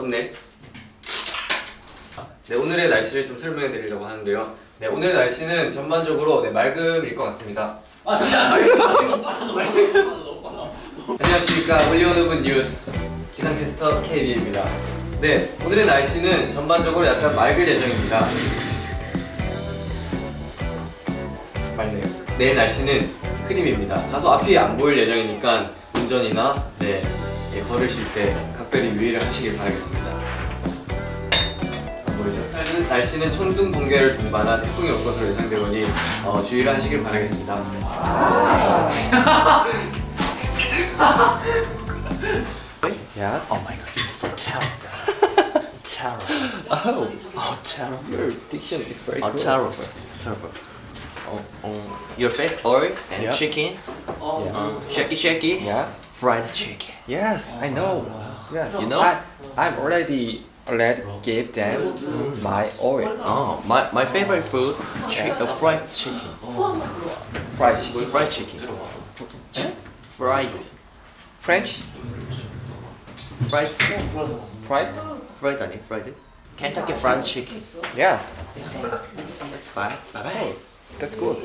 썸네일. 네, 오늘의 날씨를 좀 설명해 드리려고 하는데요. 네, 오늘의 날씨는 전반적으로 네, 맑음일 것 같습니다. 아 잠시만 안녕하십니까 올리오노브 뉴스 기상캐스터 KB입니다. 네 오늘의 날씨는 전반적으로 약간 맑을 예정입니다. 맑네요. 내일 날씨는 흐림입니다. 다소 앞이 안 보일 예정이니까 운전이나 네, 예, 걸으실 때 각별히 유의를 하시길 바라겠습니다. 안 보이죠? 일단은 날씨는 천둥 번개를 동반한 태풍이 올 것으로 예상되오니 어, 주의를 하시길 바라겠습니다. Yes. Oh my god terrible terrible Oh, oh terrible your diction is very oh good. terrible terrible oh, oh, your face oil and Yep. chicken Yes. uh, shaky shaky Yes. Fried chicken Yes, I know. Yes. You know? I, I'm already already gave them my oil. oh my, my favorite food chi- uh, fried chicken Fried chicken. fried chicken fried French. fried Fried. fried 아니 fried Kentucky fried chicken Yes. bye bye bye That's good.